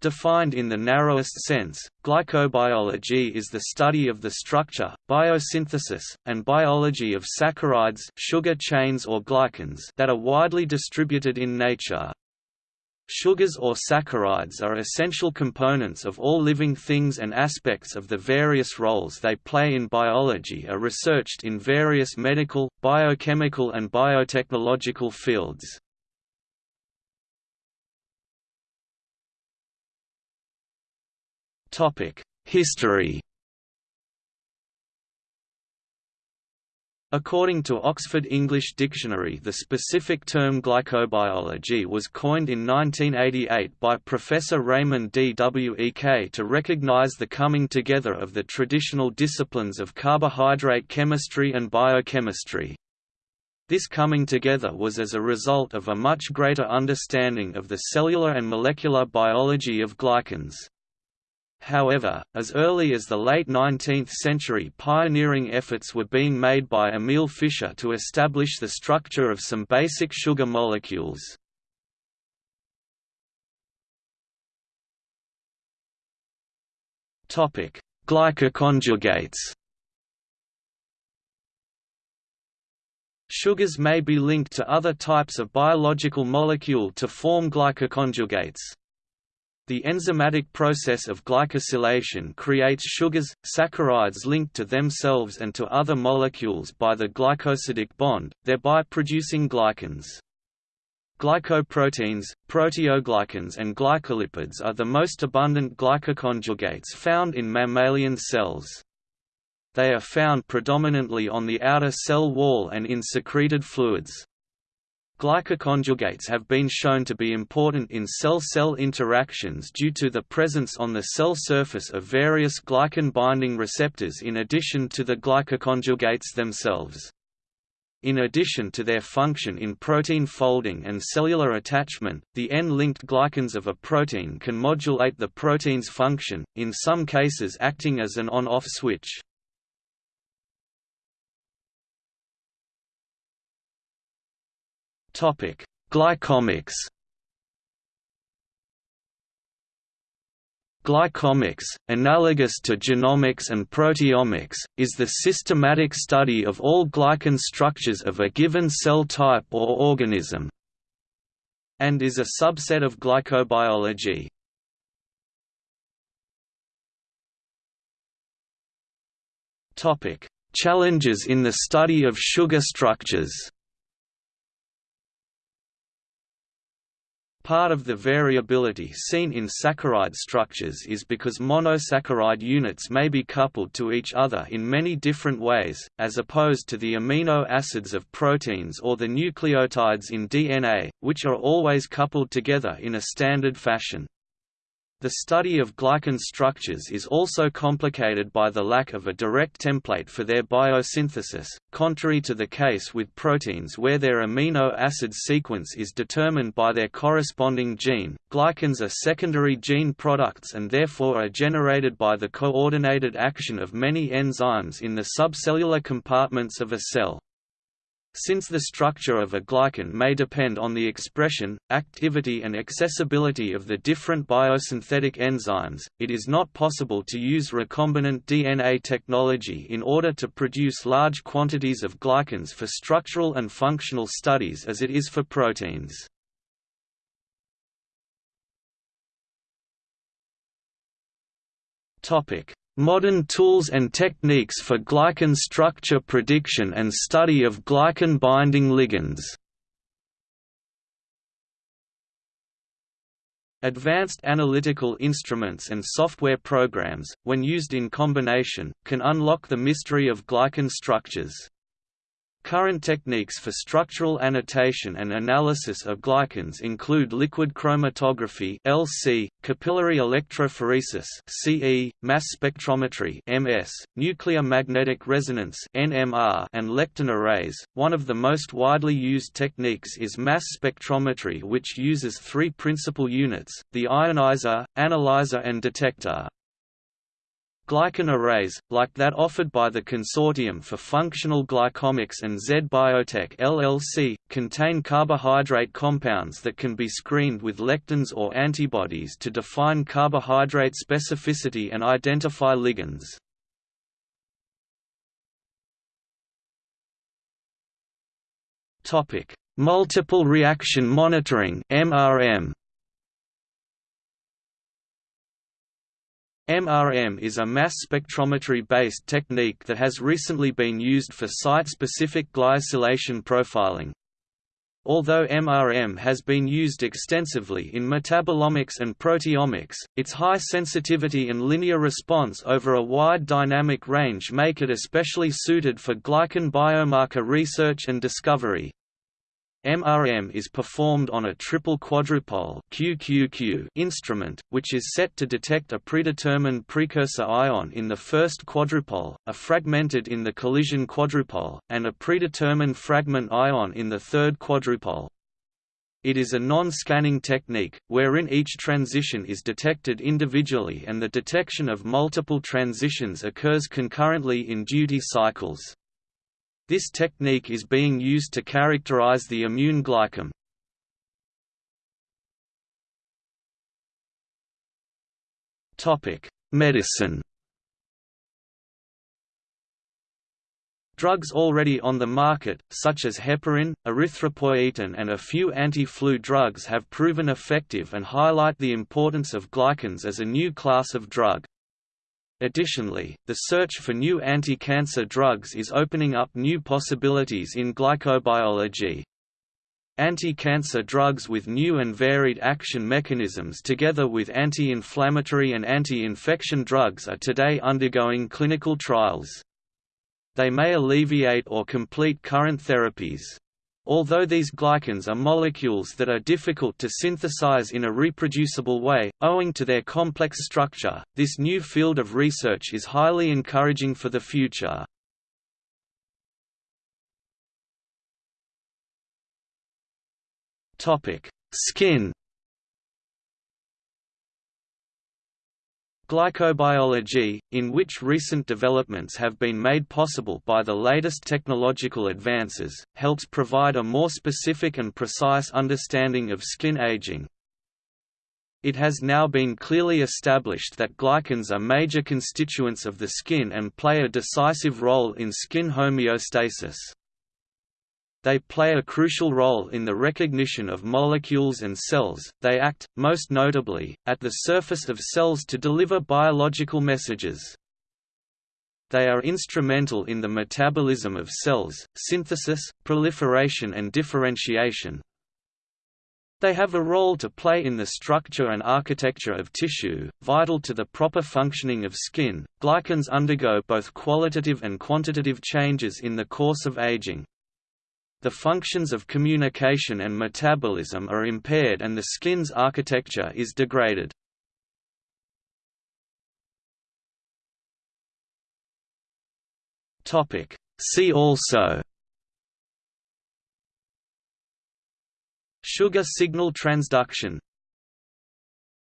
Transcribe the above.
Defined in the narrowest sense, glycobiology is the study of the structure, biosynthesis, and biology of saccharides sugar chains or glycans that are widely distributed in nature. Sugars or saccharides are essential components of all living things and aspects of the various roles they play in biology are researched in various medical, biochemical and biotechnological fields. History According to Oxford English Dictionary the specific term glycobiology was coined in 1988 by Professor Raymond D. W. E. K. to recognize the coming together of the traditional disciplines of carbohydrate chemistry and biochemistry. This coming together was as a result of a much greater understanding of the cellular and molecular biology of glycans. However, as early as the late 19th century pioneering efforts were being made by Emil Fischer to establish the structure of some basic sugar molecules. Glycoconjugates Sugars may be linked to other types of biological molecule to form glycoconjugates. The enzymatic process of glycosylation creates sugars, saccharides linked to themselves and to other molecules by the glycosidic bond, thereby producing glycans. Glycoproteins, proteoglycans and glycolipids are the most abundant glycoconjugates found in mammalian cells. They are found predominantly on the outer cell wall and in secreted fluids. Glycoconjugates have been shown to be important in cell-cell interactions due to the presence on the cell surface of various glycan-binding receptors in addition to the glycoconjugates themselves. In addition to their function in protein folding and cellular attachment, the N-linked glycans of a protein can modulate the protein's function, in some cases acting as an on-off switch. Topic: Glycomics. Glycomics, analogous to genomics and proteomics, is the systematic study of all glycan structures of a given cell type or organism, and is a subset of glycobiology. Challenges in the study of sugar structures Part of the variability seen in saccharide structures is because monosaccharide units may be coupled to each other in many different ways, as opposed to the amino acids of proteins or the nucleotides in DNA, which are always coupled together in a standard fashion. The study of glycan structures is also complicated by the lack of a direct template for their biosynthesis, contrary to the case with proteins where their amino acid sequence is determined by their corresponding gene. Glycans are secondary gene products and therefore are generated by the coordinated action of many enzymes in the subcellular compartments of a cell. Since the structure of a glycan may depend on the expression, activity and accessibility of the different biosynthetic enzymes, it is not possible to use recombinant DNA technology in order to produce large quantities of glycans for structural and functional studies as it is for proteins. Topic: Modern tools and techniques for glycan structure prediction and study of glycan-binding ligands Advanced analytical instruments and software programs, when used in combination, can unlock the mystery of glycan structures. Current techniques for structural annotation and analysis of glycans include liquid chromatography (LC), capillary electrophoresis (CE), mass spectrometry (MS), nuclear magnetic resonance (NMR), and lectin arrays. One of the most widely used techniques is mass spectrometry, which uses three principal units: the ionizer, analyzer, and detector. Glycan arrays, like that offered by the Consortium for Functional Glycomics and Z Biotech LLC, contain carbohydrate compounds that can be screened with lectins or antibodies to define carbohydrate specificity and identify ligands. Multiple reaction monitoring (MRM). MRM is a mass spectrometry-based technique that has recently been used for site-specific glycosylation profiling. Although MRM has been used extensively in metabolomics and proteomics, its high sensitivity and linear response over a wide dynamic range make it especially suited for glycan biomarker research and discovery. MRM is performed on a triple quadrupole QQQ instrument, which is set to detect a predetermined precursor ion in the first quadrupole, a fragmented in the collision quadrupole, and a predetermined fragment ion in the third quadrupole. It is a non-scanning technique, wherein each transition is detected individually and the detection of multiple transitions occurs concurrently in duty cycles. This technique is being used to characterize the immune glycome. Medicine Drugs already on the market, such as heparin, erythropoietin and a few anti-flu drugs have proven effective and highlight the importance of glycans as a new class of drug. Additionally, the search for new anti-cancer drugs is opening up new possibilities in glycobiology. Anti-cancer drugs with new and varied action mechanisms together with anti-inflammatory and anti-infection drugs are today undergoing clinical trials. They may alleviate or complete current therapies. Although these glycans are molecules that are difficult to synthesize in a reproducible way, owing to their complex structure, this new field of research is highly encouraging for the future. Skin Glycobiology, in which recent developments have been made possible by the latest technological advances, helps provide a more specific and precise understanding of skin aging. It has now been clearly established that glycans are major constituents of the skin and play a decisive role in skin homeostasis. They play a crucial role in the recognition of molecules and cells, they act, most notably, at the surface of cells to deliver biological messages. They are instrumental in the metabolism of cells, synthesis, proliferation and differentiation. They have a role to play in the structure and architecture of tissue, vital to the proper functioning of skin. Glycans undergo both qualitative and quantitative changes in the course of aging, the functions of communication and metabolism are impaired and the skin's architecture is degraded. See also Sugar signal transduction